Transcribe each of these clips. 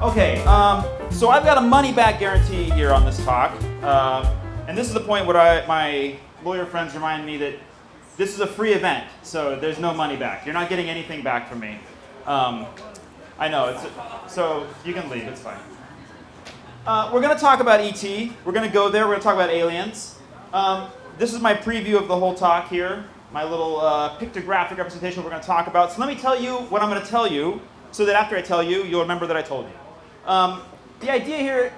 Okay, um, so I've got a money back guarantee here on this talk. Uh, and this is the point where I, my lawyer friends remind me that this is a free event, so there's no money back. You're not getting anything back from me. Um, I know, it's, so you can leave, it's fine. Uh, we're going to talk about ET. We're going to go there. We're going to talk about aliens. Um, this is my preview of the whole talk here, my little uh, pictographic representation we're going to talk about. So let me tell you what I'm going to tell you so that after I tell you, you'll remember that I told you. Um, the idea here,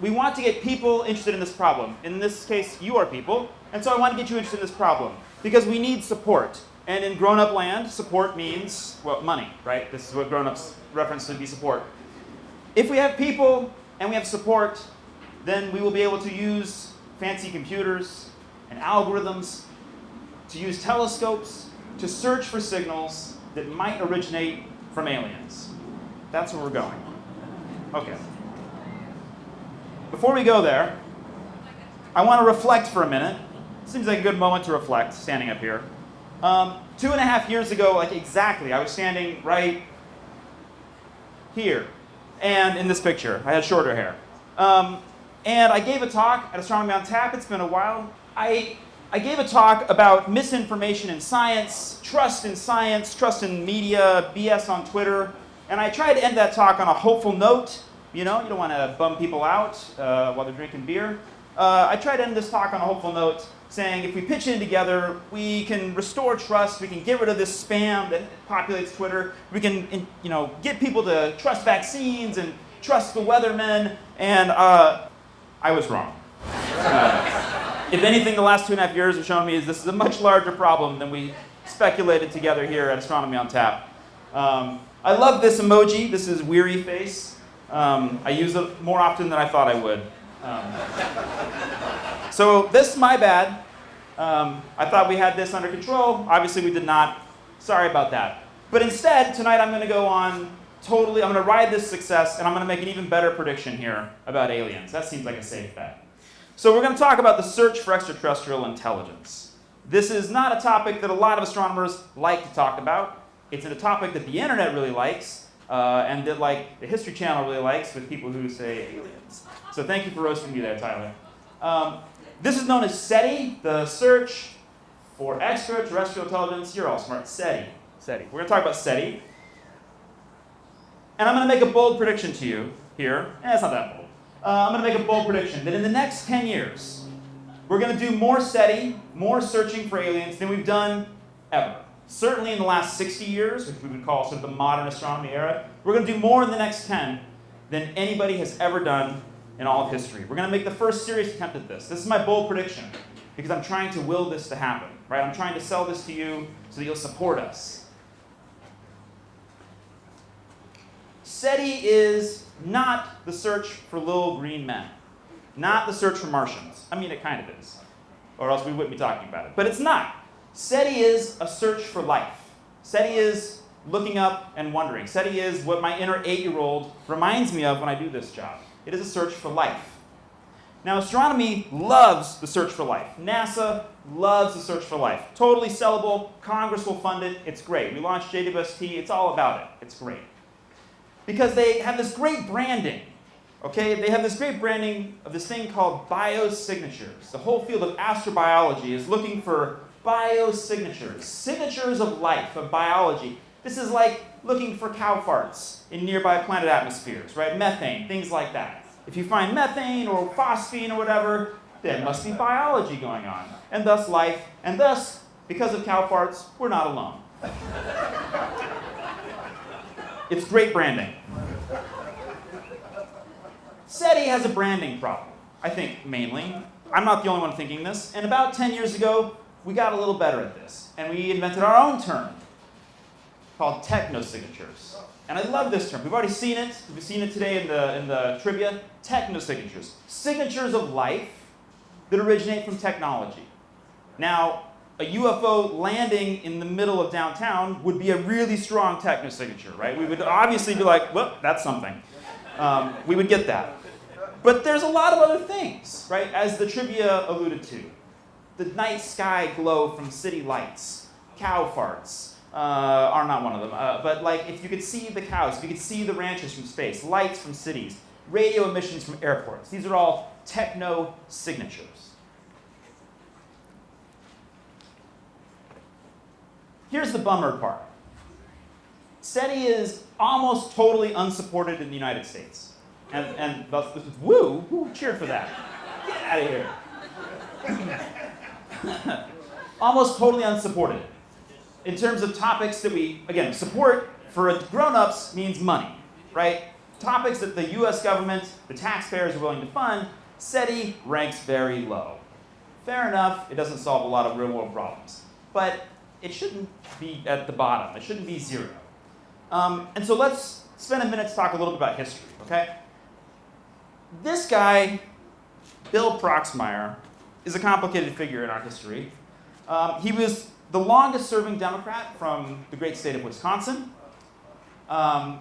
we want to get people interested in this problem. In this case, you are people. And so I want to get you interested in this problem because we need support. And in grown-up land, support means, well, money, right? This is what grown-ups reference to be support. If we have people and we have support, then we will be able to use fancy computers and algorithms, to use telescopes, to search for signals that might originate from aliens. That's where we're going. Okay. Before we go there, I want to reflect for a minute. Seems like a good moment to reflect, standing up here. Um, two and a half years ago, like exactly, I was standing right here. And in this picture, I had shorter hair. Um, and I gave a talk at Astronomy on Tap. It's been a while. I, I gave a talk about misinformation in science, trust in science, trust in media, BS on Twitter. And I tried to end that talk on a hopeful note. You know, you don't want to bum people out uh, while they're drinking beer. Uh, I tried to end this talk on a hopeful note, saying if we pitch in together, we can restore trust, we can get rid of this spam that populates Twitter, we can you know, get people to trust vaccines and trust the weathermen, and uh, I was wrong. Uh, if anything, the last two and a half years have shown me is this is a much larger problem than we speculated together here at Astronomy on Tap. Um, I love this emoji. This is weary face. Um, I use it more often than I thought I would. Um, so this, my bad. Um, I thought we had this under control. Obviously, we did not. Sorry about that. But instead, tonight I'm going to go on totally, I'm going to ride this success, and I'm going to make an even better prediction here about aliens. That seems like a safe bet. So we're going to talk about the search for extraterrestrial intelligence. This is not a topic that a lot of astronomers like to talk about. It's a topic that the internet really likes, uh, and that like the History Channel really likes with people who say aliens. So thank you for roasting me there, Tyler. Um, this is known as SETI, the search for extraterrestrial intelligence. You're all smart. SETI. SETI. We're going to talk about SETI. And I'm going to make a bold prediction to you here. Eh, it's not that bold. Uh, I'm going to make a bold prediction that in the next 10 years, we're going to do more SETI, more searching for aliens than we've done ever certainly in the last 60 years, which we would call sort of the modern astronomy era, we're going to do more in the next 10 than anybody has ever done in all of history. We're going to make the first serious attempt at this. This is my bold prediction because I'm trying to will this to happen, right? I'm trying to sell this to you so that you'll support us. SETI is not the search for little green men, not the search for Martians. I mean, it kind of is, or else we wouldn't be talking about it. But it's not. SETI is a search for life. SETI is looking up and wondering. SETI is what my inner eight-year-old reminds me of when I do this job. It is a search for life. Now, astronomy loves the search for life. NASA loves the search for life. Totally sellable. Congress will fund it. It's great. We launched JWST. It's all about it. It's great. Because they have this great branding. Okay, they have this great branding of this thing called biosignatures. The whole field of astrobiology is looking for biosignatures, signatures of life, of biology. This is like looking for cow farts in nearby planet atmospheres, right? Methane, things like that. If you find methane or phosphine or whatever, there must be biology going on, and thus life, and thus, because of cow farts, we're not alone. it's great branding. SETI has a branding problem, I think, mainly. I'm not the only one thinking this. And about 10 years ago, we got a little better at this, and we invented our own term called technosignatures. And I love this term. We've already seen it. We've seen it today in the, in the trivia. Technosignatures. Signatures of life that originate from technology. Now, a UFO landing in the middle of downtown would be a really strong technosignature, right? We would obviously be like, well, that's something. Um, we would get that. But there's a lot of other things, right, as the trivia alluded to the night sky glow from city lights, cow farts, uh, are not one of them. Uh, but like, if you could see the cows, if you could see the ranches from space, lights from cities, radio emissions from airports, these are all techno signatures. Here's the bummer part. SETI is almost totally unsupported in the United States. And, and thus, woo, who cheered for that? Get out of here. almost totally unsupported in terms of topics that we, again, support for grown-ups means money, right? Topics that the US government, the taxpayers are willing to fund, SETI ranks very low. Fair enough, it doesn't solve a lot of real world problems. But it shouldn't be at the bottom, it shouldn't be zero. Um, and so let's spend a minute to talk a little bit about history, okay? This guy, Bill Proxmire, is a complicated figure in our history. Um, he was the longest serving Democrat from the great state of Wisconsin. Um,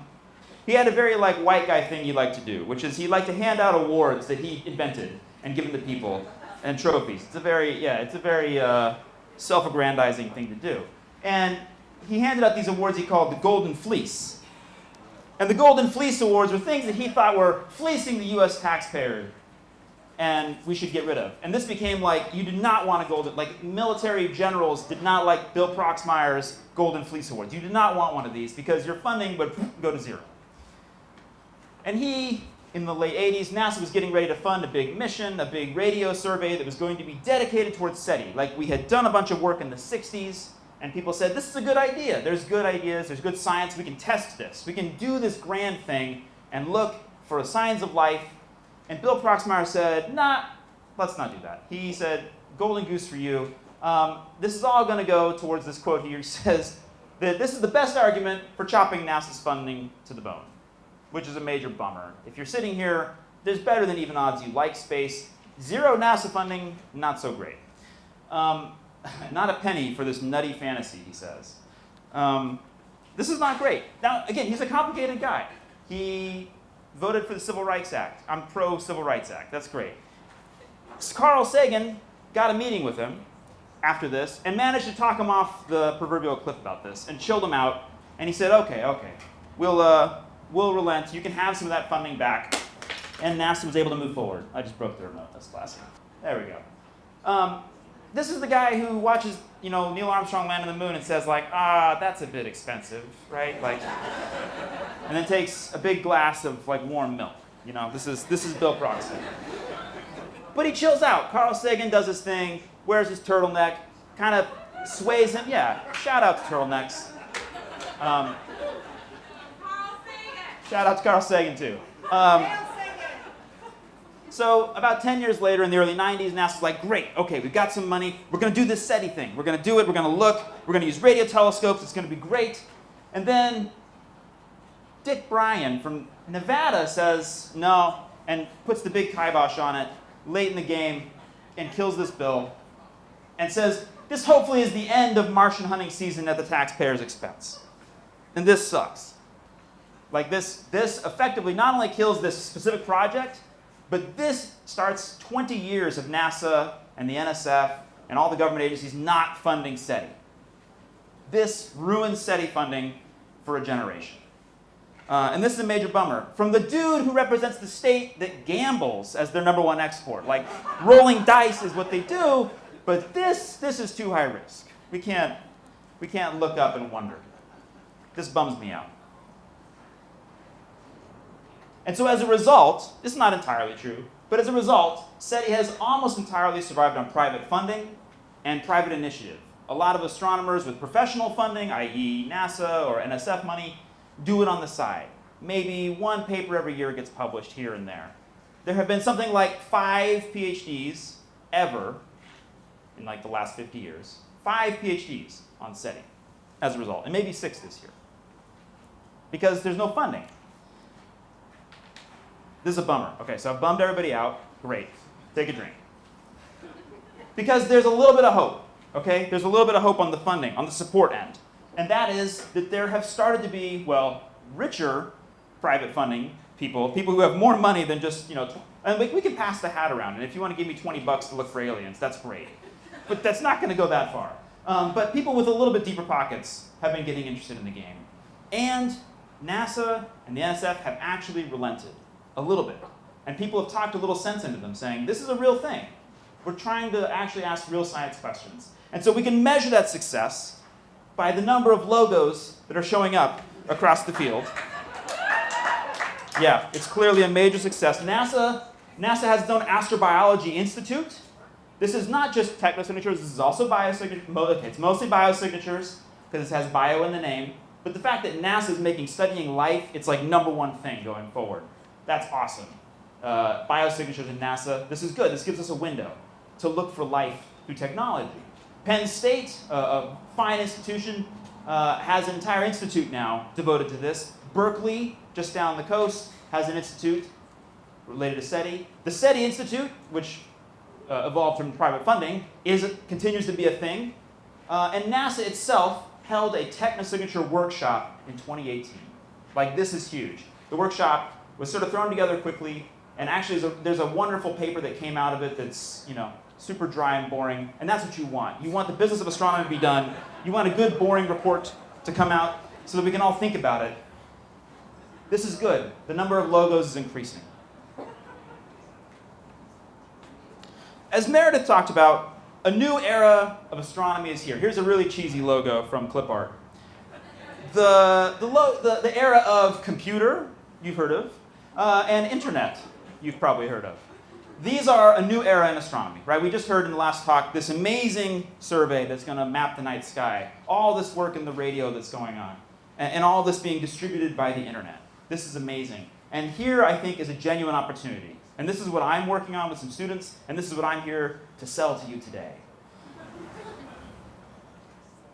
he had a very like white guy thing he liked to do, which is he liked to hand out awards that he invented and give to people and trophies. It's a very yeah, it's a very uh, self-aggrandizing thing to do. And he handed out these awards he called the Golden Fleece. And the Golden Fleece Awards were things that he thought were fleecing the U.S. taxpayer and we should get rid of. And this became like, you did not want a golden, like military generals did not like Bill Proxmire's Golden Fleece Awards. You did not want one of these because your funding would go to zero. And he, in the late 80s, NASA was getting ready to fund a big mission, a big radio survey that was going to be dedicated towards SETI. Like we had done a bunch of work in the 60s, and people said, this is a good idea. There's good ideas, there's good science, we can test this. We can do this grand thing and look for signs of life and Bill Proxmire said, nah, let's not do that. He said, golden goose for you. Um, this is all going to go towards this quote here. He says that this is the best argument for chopping NASA's funding to the bone, which is a major bummer. If you're sitting here, there's better than even odds you like space. Zero NASA funding, not so great. Um, not a penny for this nutty fantasy, he says. Um, this is not great. Now, again, he's a complicated guy. He voted for the Civil Rights Act. I'm pro Civil Rights Act. That's great. Carl Sagan got a meeting with him after this and managed to talk him off the proverbial cliff about this and chilled him out. And he said, okay, okay, we'll, uh, we'll relent. You can have some of that funding back. And NASA was able to move forward. I just broke the remote. That's classic. There we go. Um, this is the guy who watches, you know, Neil Armstrong land on the moon and says like, ah, that's a bit expensive, right? Like, and then takes a big glass of like warm milk. You know, this is this is Bill Proxy. But he chills out. Carl Sagan does his thing, wears his turtleneck, kind of sways him. Yeah, shout out to turtlenecks. Um, shout out to Carl Sagan too. Um, so about 10 years later, in the early 90s, NASA's like, great, okay, we've got some money. We're going to do this SETI thing. We're going to do it. We're going to look. We're going to use radio telescopes. It's going to be great. And then Dick Bryan from Nevada says no and puts the big kibosh on it late in the game and kills this bill and says this hopefully is the end of Martian hunting season at the taxpayer's expense. And this sucks. Like this, this effectively not only kills this specific project, but this starts 20 years of NASA and the NSF and all the government agencies not funding SETI. This ruins SETI funding for a generation. Uh, and this is a major bummer. From the dude who represents the state that gambles as their number one export. Like, rolling dice is what they do, but this, this is too high risk. We can't, we can't look up and wonder. This bums me out. And so as a result, this is not entirely true, but as a result, SETI has almost entirely survived on private funding and private initiative. A lot of astronomers with professional funding, i.e. NASA or NSF money, do it on the side. Maybe one paper every year gets published here and there. There have been something like five PhDs ever in like the last 50 years. Five PhDs on SETI as a result, and maybe six this year. Because there's no funding. This is a bummer. Okay, so I've bummed everybody out. Great. Take a drink. Because there's a little bit of hope. Okay? There's a little bit of hope on the funding, on the support end and that is that there have started to be, well, richer private funding people, people who have more money than just, you know, and we, we can pass the hat around, and if you want to give me 20 bucks to look for aliens, that's great. But that's not going to go that far. Um, but people with a little bit deeper pockets have been getting interested in the game. And NASA and the NSF have actually relented a little bit. And people have talked a little sense into them, saying, this is a real thing. We're trying to actually ask real science questions. And so we can measure that success by the number of logos that are showing up across the field. Yeah, it's clearly a major success. NASA, NASA has its own Astrobiology Institute. This is not just technosignatures, this is also biosignatures. Okay, it's mostly biosignatures because it has bio in the name. But the fact that NASA is making studying life, it's like number one thing going forward. That's awesome. Uh, biosignatures in NASA, this is good. This gives us a window to look for life through technology. Penn State, uh, a fine institution, uh, has an entire institute now devoted to this. Berkeley, just down the coast, has an institute related to SETI. The SETI Institute, which uh, evolved from private funding, is continues to be a thing. Uh, and NASA itself held a technosignature workshop in 2018. Like, this is huge. The workshop was sort of thrown together quickly, and actually there's a, there's a wonderful paper that came out of it that's, you know, super dry and boring, and that's what you want. You want the business of astronomy to be done. You want a good, boring report to come out so that we can all think about it. This is good. The number of logos is increasing. As Meredith talked about, a new era of astronomy is here. Here's a really cheesy logo from clip art. The, the, the, the era of computer, you've heard of, uh, and internet, you've probably heard of. These are a new era in astronomy, right? We just heard in the last talk this amazing survey that's going to map the night sky. All this work in the radio that's going on. And, and all this being distributed by the internet. This is amazing. And here, I think, is a genuine opportunity. And this is what I'm working on with some students, and this is what I'm here to sell to you today.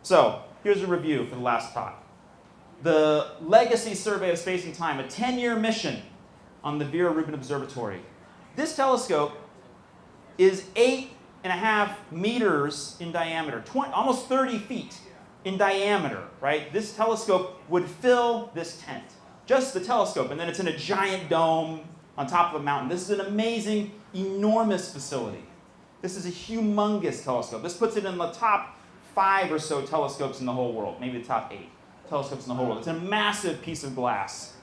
So, here's a review for the last talk. The Legacy Survey of Space and Time, a 10-year mission on the Vera Rubin Observatory. This telescope is eight and a half meters in diameter, 20, almost 30 feet in diameter, right? This telescope would fill this tent, just the telescope, and then it's in a giant dome on top of a mountain. This is an amazing, enormous facility. This is a humongous telescope. This puts it in the top five or so telescopes in the whole world, maybe the top eight telescopes in the whole world. It's a massive piece of glass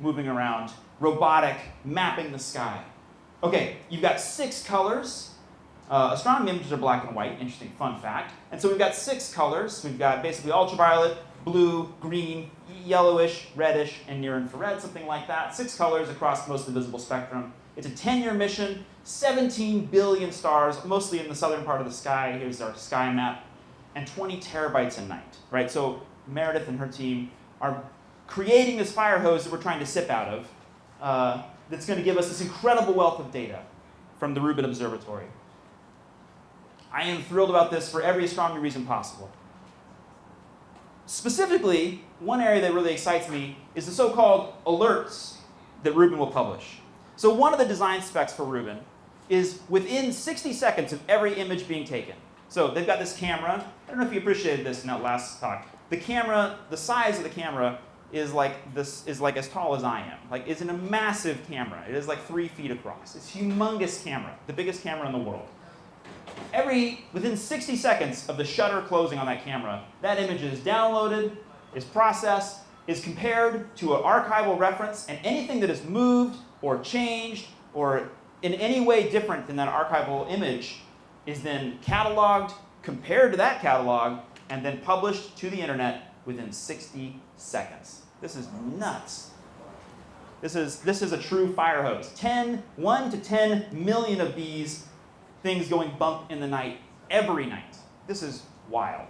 moving around, robotic, mapping the sky. Okay, you've got six colors. Uh, astronomy images are black and white, interesting fun fact. And so we've got six colors. We've got basically ultraviolet, blue, green, yellowish, reddish, and near infrared, something like that. Six colors across most of the visible spectrum. It's a 10-year mission, 17 billion stars, mostly in the southern part of the sky. Here's our sky map. And 20 terabytes a night, right? So Meredith and her team are creating this fire hose that we're trying to sip out of. Uh, that's going to give us this incredible wealth of data from the Rubin Observatory. I am thrilled about this for every astronomy reason possible. Specifically, one area that really excites me is the so-called alerts that Rubin will publish. So one of the design specs for Rubin is within 60 seconds of every image being taken. So they've got this camera. I don't know if you appreciated this in that last talk. The camera, the size of the camera is like this is like as tall as I am. Like it's in a massive camera. It is like three feet across. It's humongous camera, the biggest camera in the world. Every within 60 seconds of the shutter closing on that camera, that image is downloaded, is processed, is compared to an archival reference, and anything that is moved or changed or in any way different than that archival image is then cataloged, compared to that catalog, and then published to the internet within 60 seconds. This is nuts. This is, this is a true fire hose. 10, 1 to 10 million of these things going bump in the night every night. This is wild,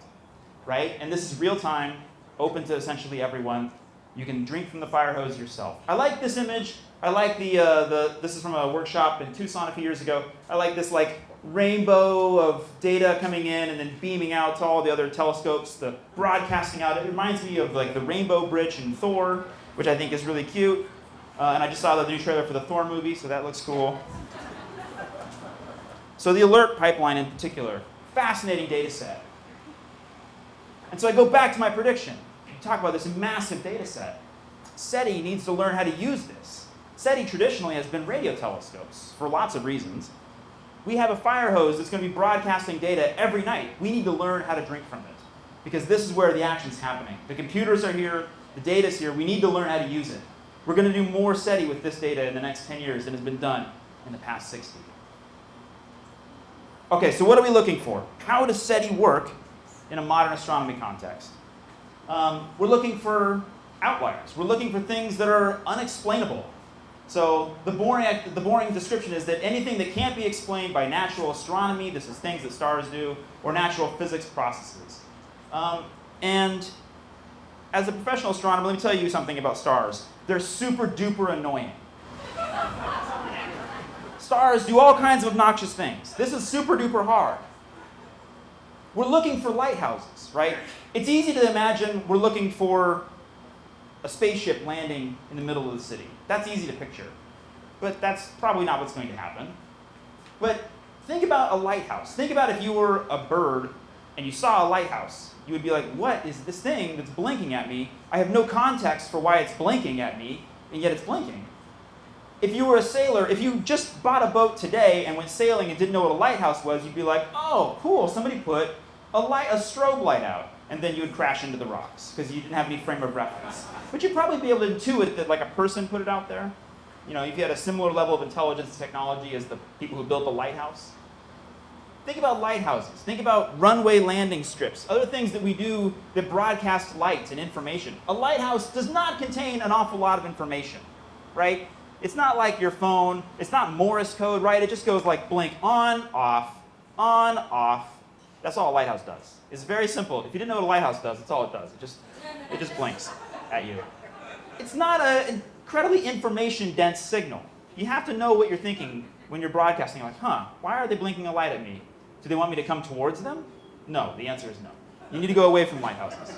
right? And this is real time, open to essentially everyone. You can drink from the fire hose yourself. I like this image. I like the, uh, the, this is from a workshop in Tucson a few years ago. I like this like rainbow of data coming in and then beaming out to all the other telescopes, the broadcasting out. It reminds me of like the Rainbow Bridge in Thor, which I think is really cute. Uh, and I just saw the new trailer for the Thor movie, so that looks cool. So the alert pipeline in particular, fascinating data set. And so I go back to my prediction. We talk about this massive data set. SETI needs to learn how to use this. SETI traditionally has been radio telescopes for lots of reasons. We have a fire hose that's going to be broadcasting data every night. We need to learn how to drink from it because this is where the action's happening. The computers are here, the data's here. We need to learn how to use it. We're going to do more SETI with this data in the next 10 years than has been done in the past 60. Okay, so what are we looking for? How does SETI work in a modern astronomy context? Um, we're looking for outliers. We're looking for things that are unexplainable. So the boring, the boring description is that anything that can't be explained by natural astronomy, this is things that stars do, or natural physics processes. Um, and as a professional astronomer, let me tell you something about stars. They're super duper annoying. stars do all kinds of obnoxious things. This is super duper hard. We're looking for lighthouses, right? It's easy to imagine we're looking for a spaceship landing in the middle of the city. That's easy to picture. But that's probably not what's going to happen. But think about a lighthouse. Think about if you were a bird and you saw a lighthouse. You would be like, what is this thing that's blinking at me? I have no context for why it's blinking at me, and yet it's blinking. If you were a sailor, if you just bought a boat today and went sailing and didn't know what a lighthouse was, you'd be like, oh, cool, somebody put a, light, a strobe light out. And then you would crash into the rocks because you didn't have any frame of reference. But you'd probably be able to intuit that like a person put it out there. You know, if you had a similar level of intelligence and technology as the people who built the lighthouse. Think about lighthouses. Think about runway landing strips, other things that we do that broadcast light and information. A lighthouse does not contain an awful lot of information, right? It's not like your phone. It's not Morse code, right? It just goes like blink on, off, on, off. That's all a lighthouse does. It's very simple. If you didn't know what a lighthouse does, that's all it does. It just, it just blinks at you. It's not an incredibly information-dense signal. You have to know what you're thinking when you're broadcasting. You're like, huh, why are they blinking a light at me? Do they want me to come towards them? No, the answer is no. You need to go away from lighthouses.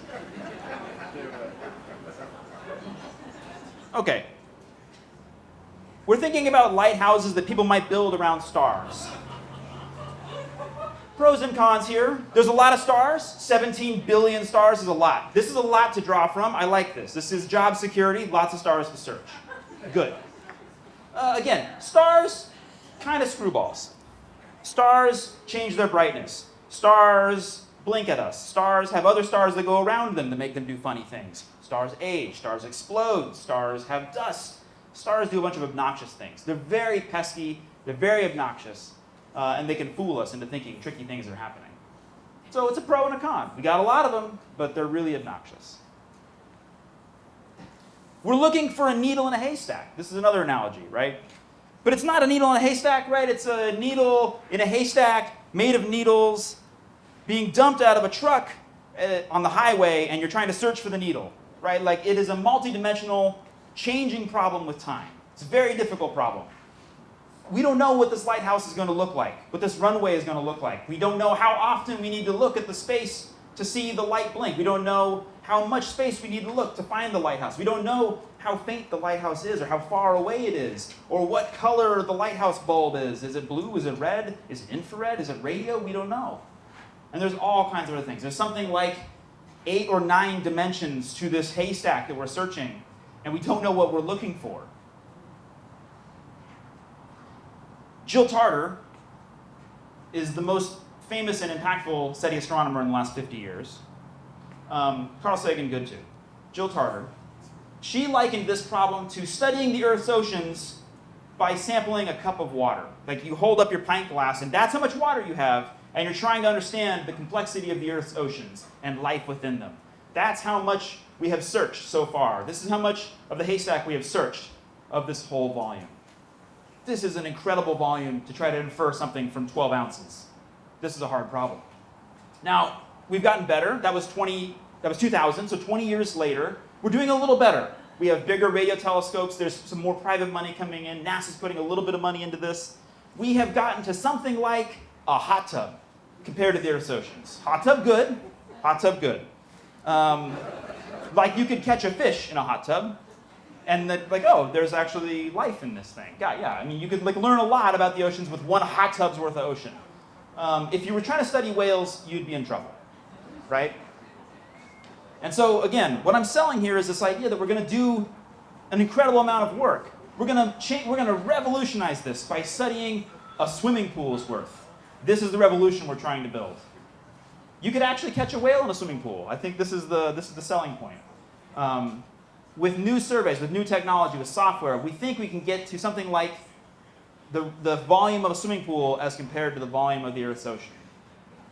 Okay. We're thinking about lighthouses that people might build around stars. Pros and cons here. There's a lot of stars. 17 billion stars is a lot. This is a lot to draw from. I like this. This is job security, lots of stars to search. Good. Uh, again, stars, kind of screwballs. Stars change their brightness. Stars blink at us. Stars have other stars that go around them to make them do funny things. Stars age. Stars explode. Stars have dust. Stars do a bunch of obnoxious things. They're very pesky. They're very obnoxious. Uh, and they can fool us into thinking tricky things are happening. So it's a pro and a con. We got a lot of them, but they're really obnoxious. We're looking for a needle in a haystack. This is another analogy, right? But it's not a needle in a haystack, right? It's a needle in a haystack made of needles being dumped out of a truck uh, on the highway and you're trying to search for the needle, right? Like it is a multidimensional changing problem with time. It's a very difficult problem. We don't know what this lighthouse is going to look like, what this runway is going to look like. We don't know how often we need to look at the space to see the light blink. We don't know how much space we need to look to find the lighthouse. We don't know how faint the lighthouse is or how far away it is or what color the lighthouse bulb is. Is it blue? Is it red? Is it infrared? Is it radio? We don't know. And there's all kinds of other things. There's something like eight or nine dimensions to this haystack that we're searching, and we don't know what we're looking for. Jill Tarter is the most famous and impactful SETI astronomer in the last 50 years. Um, Carl Sagan, good too. Jill Tarter she likened this problem to studying the Earth's oceans by sampling a cup of water. Like you hold up your pint glass and that's how much water you have, and you're trying to understand the complexity of the Earth's oceans and life within them. That's how much we have searched so far. This is how much of the haystack we have searched of this whole volume. This is an incredible volume to try to infer something from 12 ounces. This is a hard problem. Now, we've gotten better. That was 20, that was 2000, so 20 years later, we're doing a little better. We have bigger radio telescopes. There's some more private money coming in. NASA's putting a little bit of money into this. We have gotten to something like a hot tub compared to the Earth's oceans. Hot tub, good. Hot tub, good. Um, like you could catch a fish in a hot tub, and that like, oh, there's actually life in this thing. Yeah, yeah. I mean, you could like learn a lot about the oceans with one hot tub's worth of ocean. Um, if you were trying to study whales, you'd be in trouble, right? And so again, what I'm selling here is this idea that we're going to do an incredible amount of work. We're going to change, we're going to revolutionize this by studying a swimming pool's worth. This is the revolution we're trying to build. You could actually catch a whale in a swimming pool. I think this is the, this is the selling point. Um, with new surveys, with new technology, with software, we think we can get to something like the, the volume of a swimming pool as compared to the volume of the Earth's ocean.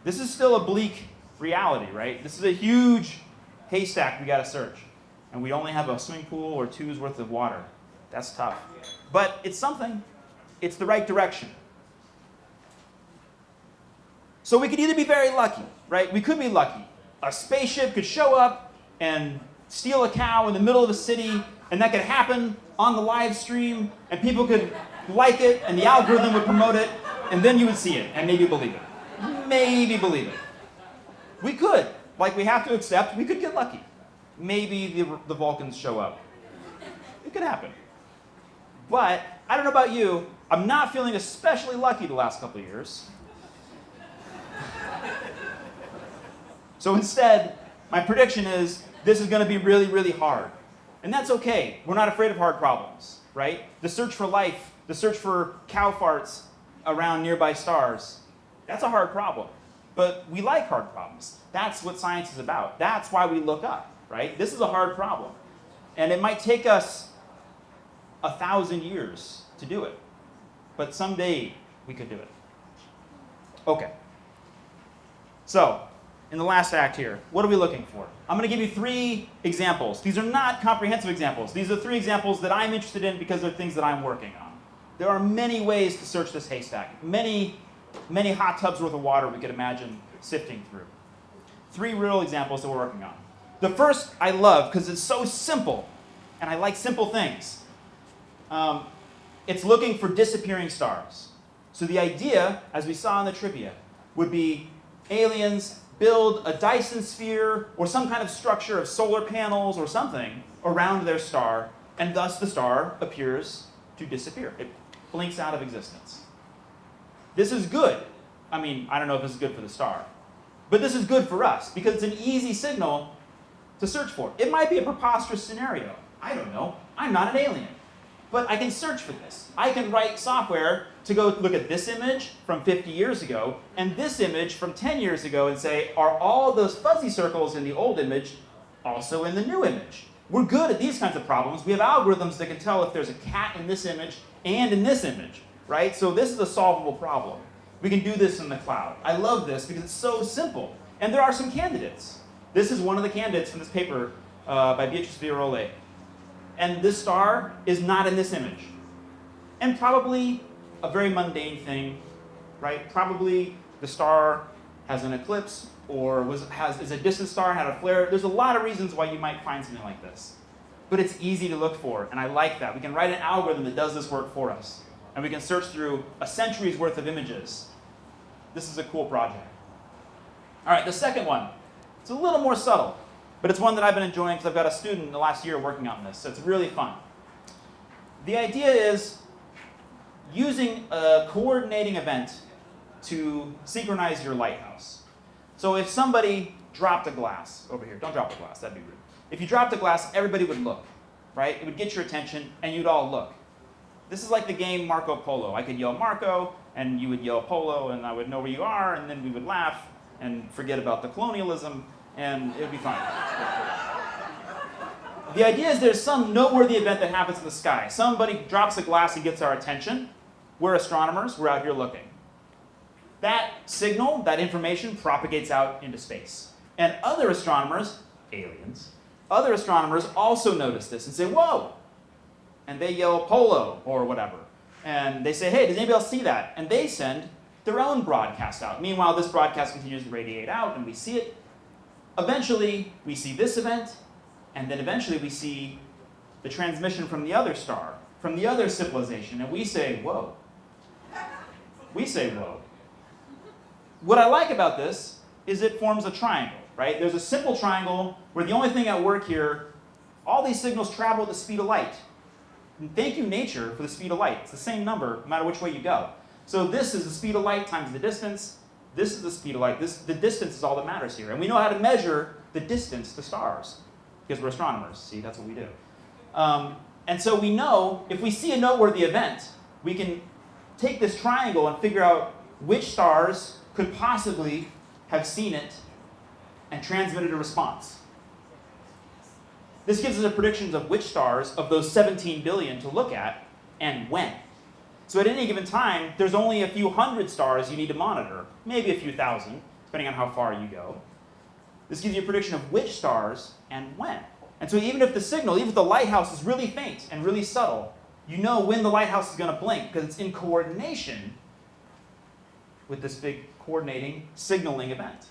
This is still a bleak reality, right? This is a huge haystack we got to search. And we only have a swimming pool or two's worth of water. That's tough. But it's something. It's the right direction. So we could either be very lucky, right? We could be lucky. A spaceship could show up and steal a cow in the middle of a city, and that could happen on the live stream, and people could like it, and the algorithm would promote it, and then you would see it and maybe believe it. Maybe believe it. We could. Like we have to accept, we could get lucky. Maybe the, the Vulcans show up. It could happen. But I don't know about you, I'm not feeling especially lucky the last couple of years. so instead, my prediction is this is going to be really, really hard. And that's okay. We're not afraid of hard problems, right? The search for life, the search for cow farts around nearby stars, that's a hard problem. But we like hard problems. That's what science is about. That's why we look up, right? This is a hard problem. And it might take us a thousand years to do it. But someday we could do it. Okay. So, in the last act here, what are we looking for? I'm going to give you three examples. These are not comprehensive examples. These are three examples that I'm interested in because they're things that I'm working on. There are many ways to search this haystack, many, many hot tubs worth of water we could imagine sifting through. Three real examples that we're working on. The first I love because it's so simple, and I like simple things. Um, it's looking for disappearing stars. So the idea, as we saw in the trivia, would be aliens build a Dyson sphere or some kind of structure of solar panels or something around their star, and thus the star appears to disappear. It blinks out of existence. This is good. I mean, I don't know if this is good for the star, but this is good for us because it's an easy signal to search for. It might be a preposterous scenario. I don't know. I'm not an alien. But I can search for this. I can write software to go look at this image from 50 years ago and this image from 10 years ago and say, are all those fuzzy circles in the old image also in the new image? We're good at these kinds of problems. We have algorithms that can tell if there's a cat in this image and in this image, right? So this is a solvable problem. We can do this in the cloud. I love this because it's so simple. And there are some candidates. This is one of the candidates from this paper uh, by Beatrice Villarroel and this star is not in this image. And probably a very mundane thing, right? Probably the star has an eclipse or was, has, is a distant star, had a flare. There's a lot of reasons why you might find something like this. But it's easy to look for, and I like that. We can write an algorithm that does this work for us. And we can search through a century's worth of images. This is a cool project. All right, the second one. It's a little more subtle. But it's one that I've been enjoying because I've got a student in the last year working on this, so it's really fun. The idea is using a coordinating event to synchronize your lighthouse. So if somebody dropped a glass over here, don't drop a glass, that'd be rude. If you dropped a glass, everybody would look, right? It would get your attention and you'd all look. This is like the game Marco Polo. I could yell Marco and you would yell Polo and I would know where you are and then we would laugh and forget about the colonialism and it would be fine. the idea is there's some noteworthy event that happens in the sky. Somebody drops a glass and gets our attention. We're astronomers, we're out here looking. That signal, that information propagates out into space. And other astronomers, aliens, other astronomers also notice this and say, whoa! And they yell polo or whatever. And they say, hey, does anybody else see that? And they send their own broadcast out. Meanwhile, this broadcast continues to radiate out and we see it Eventually, we see this event, and then eventually we see the transmission from the other star, from the other civilization, and we say, whoa. We say, whoa. What I like about this is it forms a triangle, right? There's a simple triangle where the only thing at work here, all these signals travel at the speed of light. And thank you, nature, for the speed of light. It's the same number no matter which way you go. So this is the speed of light times the distance. This is the speed of light. This, the distance is all that matters here. And we know how to measure the distance to stars because we're astronomers. See, that's what we do. Um, and so we know if we see a noteworthy event, we can take this triangle and figure out which stars could possibly have seen it and transmitted a response. This gives us a prediction of which stars of those 17 billion to look at and when. So at any given time, there's only a few hundred stars you need to monitor, maybe a few thousand, depending on how far you go. This gives you a prediction of which stars and when. And so even if the signal, even if the lighthouse is really faint and really subtle, you know when the lighthouse is going to blink because it's in coordination with this big coordinating signaling event.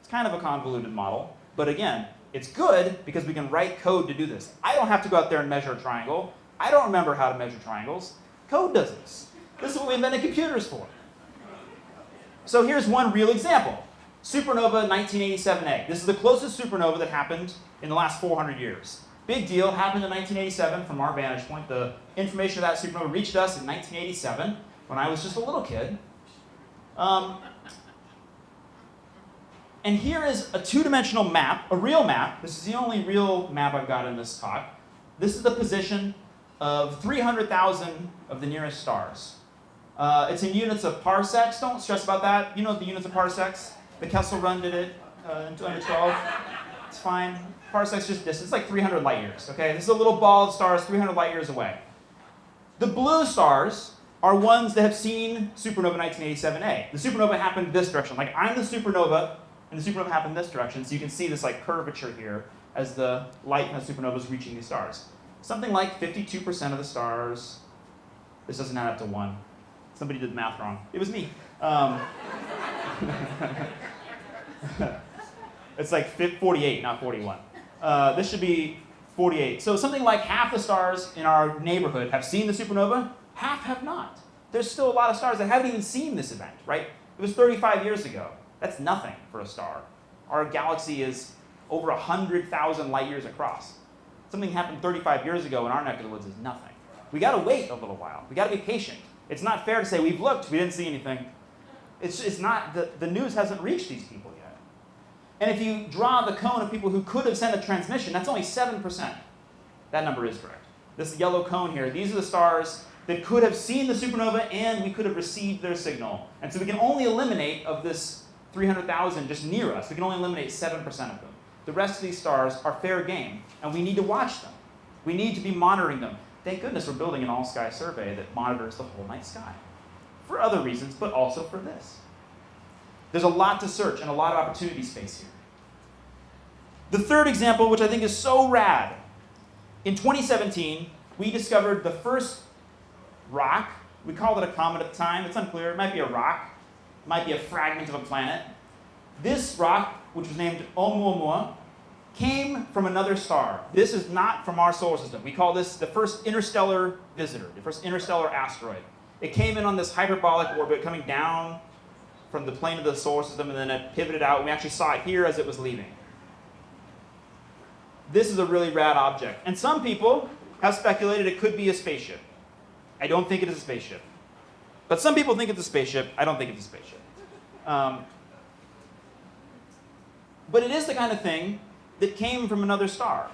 It's kind of a convoluted model, but again, it's good because we can write code to do this. I don't have to go out there and measure a triangle. I don't remember how to measure triangles. Code does this. This is what we invented computers for. So here's one real example. Supernova 1987A. This is the closest supernova that happened in the last 400 years. Big deal, happened in 1987 from our vantage point. The information of that supernova reached us in 1987 when I was just a little kid. Um, and here is a two-dimensional map, a real map. This is the only real map I've got in this talk. This is the position of 300,000 of the nearest stars. Uh, it's in units of parsecs. Don't stress about that. You know the units of parsecs. The Kessel Run did it uh, in 2012. It's fine. Parsec's just distance. Like 300 light years. Okay, this is a little ball of stars 300 light years away. The blue stars are ones that have seen supernova 1987A. The supernova happened this direction. Like I'm the supernova, and the supernova happened this direction, so you can see this like curvature here as the light from the supernova is reaching these stars. Something like 52% of the stars, this doesn't add up to one. Somebody did math wrong. It was me. Um, it's like 48, not 41. Uh, this should be 48. So something like half the stars in our neighborhood have seen the supernova, half have not. There's still a lot of stars that haven't even seen this event, right? It was 35 years ago. That's nothing for a star. Our galaxy is over 100,000 light years across. Something happened 35 years ago in our neck of the woods is nothing. We got to wait a little while. We got to be patient. It's not fair to say we've looked, we didn't see anything. It's, it's not, the, the news hasn't reached these people. And if you draw the cone of people who could have sent a transmission, that's only 7%. That number is correct. This yellow cone here, these are the stars that could have seen the supernova and we could have received their signal. And so we can only eliminate of this 300,000 just near us. We can only eliminate 7% of them. The rest of these stars are fair game, and we need to watch them. We need to be monitoring them. Thank goodness we're building an all-sky survey that monitors the whole night sky. For other reasons, but also for this. There's a lot to search and a lot of opportunity space here. The third example, which I think is so rad, in 2017, we discovered the first rock. We called it a comet at the time. It's unclear. It might be a rock. It might be a fragment of a planet. This rock, which was named Oumuamua, came from another star. This is not from our solar system. We call this the first interstellar visitor, the first interstellar asteroid. It came in on this hyperbolic orbit coming down from the plane of the solar system and then it pivoted out. We actually saw it here as it was leaving. This is a really rad object. And some people have speculated it could be a spaceship. I don't think it is a spaceship. But some people think it's a spaceship. I don't think it's a spaceship. Um, but it is the kind of thing that came from another star.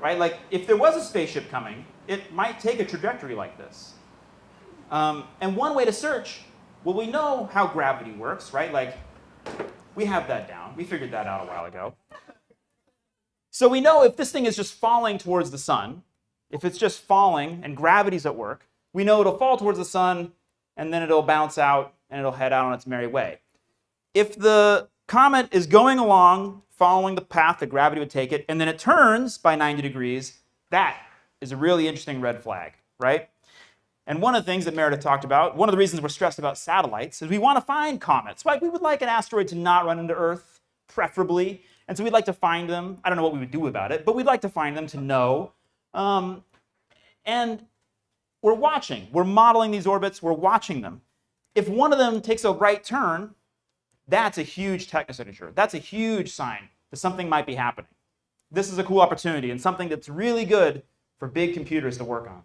Right? Like, if there was a spaceship coming, it might take a trajectory like this. Um, and one way to search, well, we know how gravity works, right? Like, we have that down. We figured that out a while ago. So we know if this thing is just falling towards the sun, if it's just falling and gravity's at work, we know it'll fall towards the sun and then it'll bounce out and it'll head out on its merry way. If the comet is going along, following the path that gravity would take it, and then it turns by 90 degrees, that is a really interesting red flag, right? And one of the things that Meredith talked about, one of the reasons we're stressed about satellites, is we want to find comets. Right? We would like an asteroid to not run into Earth, preferably. And so we'd like to find them. I don't know what we would do about it, but we'd like to find them to know. Um, and we're watching. We're modeling these orbits. We're watching them. If one of them takes a right turn, that's a huge technosignature. That's a huge sign that something might be happening. This is a cool opportunity and something that's really good for big computers to work on.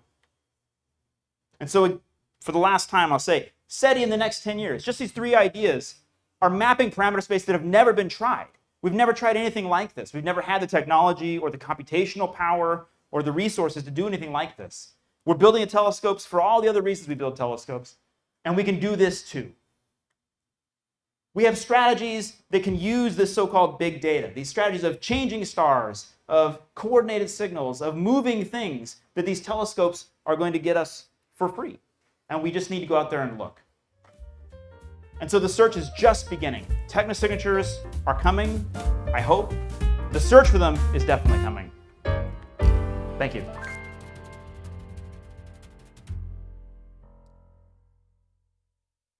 And so for the last time, I'll say, SETI in the next 10 years, just these three ideas are mapping parameter space that have never been tried. We've never tried anything like this. We've never had the technology or the computational power or the resources to do anything like this. We're building telescopes for all the other reasons we build telescopes, and we can do this too. We have strategies that can use this so-called big data, these strategies of changing stars, of coordinated signals, of moving things that these telescopes are going to get us for free. And we just need to go out there and look. And so the search is just beginning. Technosignatures are coming, I hope. The search for them is definitely coming. Thank you.